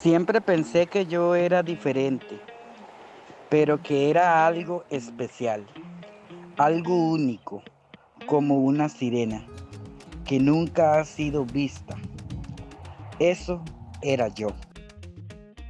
Siempre pensé que yo era diferente, pero que era algo especial, algo único, como una sirena, que nunca ha sido vista. Eso era yo.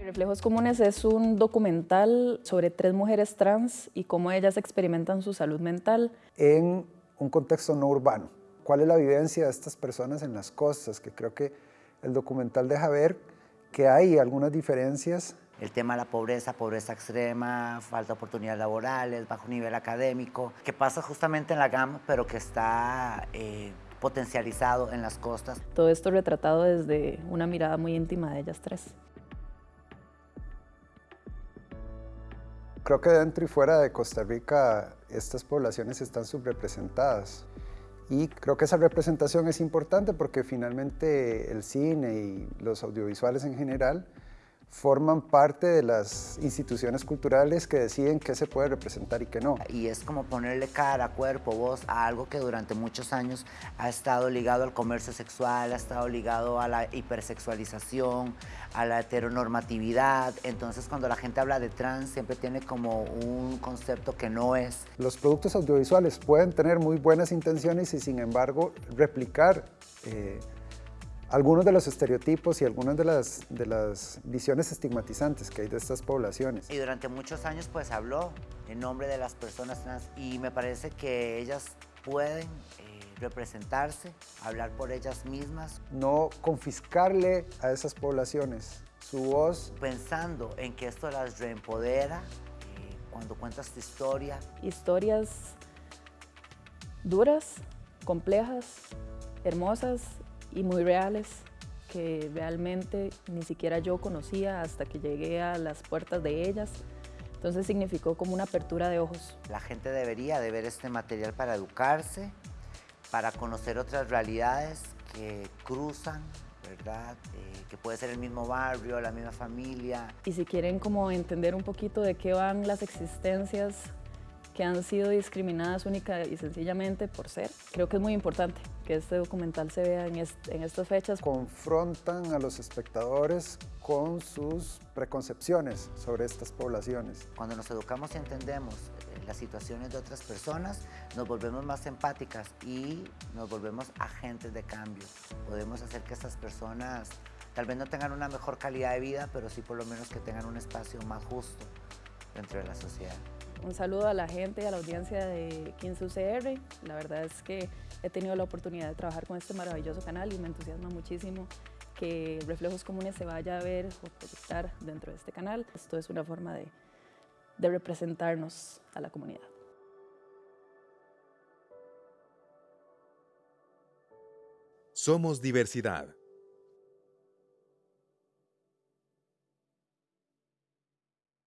Reflejos Comunes es un documental sobre tres mujeres trans y cómo ellas experimentan su salud mental. En un contexto no urbano. ¿Cuál es la vivencia de estas personas en las costas? Que creo que el documental deja ver que hay algunas diferencias. El tema de la pobreza, pobreza extrema, falta de oportunidades laborales, bajo nivel académico, que pasa justamente en la GAM, pero que está eh, potencializado en las costas. Todo esto retratado desde una mirada muy íntima de ellas tres. Creo que dentro y fuera de Costa Rica estas poblaciones están subrepresentadas. Y creo que esa representación es importante porque finalmente el cine y los audiovisuales en general forman parte de las instituciones culturales que deciden qué se puede representar y qué no. Y es como ponerle cara, cuerpo, voz a algo que durante muchos años ha estado ligado al comercio sexual, ha estado ligado a la hipersexualización, a la heteronormatividad. Entonces cuando la gente habla de trans siempre tiene como un concepto que no es. Los productos audiovisuales pueden tener muy buenas intenciones y sin embargo replicar eh, algunos de los estereotipos y algunas de las, de las visiones estigmatizantes que hay de estas poblaciones. Y durante muchos años pues habló en nombre de las personas trans y me parece que ellas pueden eh, representarse, hablar por ellas mismas. No confiscarle a esas poblaciones su voz. Pensando en que esto las reempodera eh, cuando cuentas tu historia. Historias duras, complejas, hermosas y muy reales que realmente ni siquiera yo conocía hasta que llegué a las puertas de ellas. Entonces significó como una apertura de ojos. La gente debería de ver este material para educarse, para conocer otras realidades que cruzan, ¿verdad? Eh, que puede ser el mismo barrio, la misma familia. Y si quieren como entender un poquito de qué van las existencias que han sido discriminadas única y sencillamente por ser. Creo que es muy importante que este documental se vea en, en estas fechas. Confrontan a los espectadores con sus preconcepciones sobre estas poblaciones. Cuando nos educamos y entendemos eh, las situaciones de otras personas, nos volvemos más empáticas y nos volvemos agentes de cambio. Podemos hacer que estas personas tal vez no tengan una mejor calidad de vida, pero sí por lo menos que tengan un espacio más justo dentro de la sociedad. Un saludo a la gente y a la audiencia de 15 UCR. La verdad es que he tenido la oportunidad de trabajar con este maravilloso canal y me entusiasma muchísimo que Reflejos Comunes se vaya a ver o proyectar dentro de este canal. Esto es una forma de representarnos a la comunidad. Somos diversidad.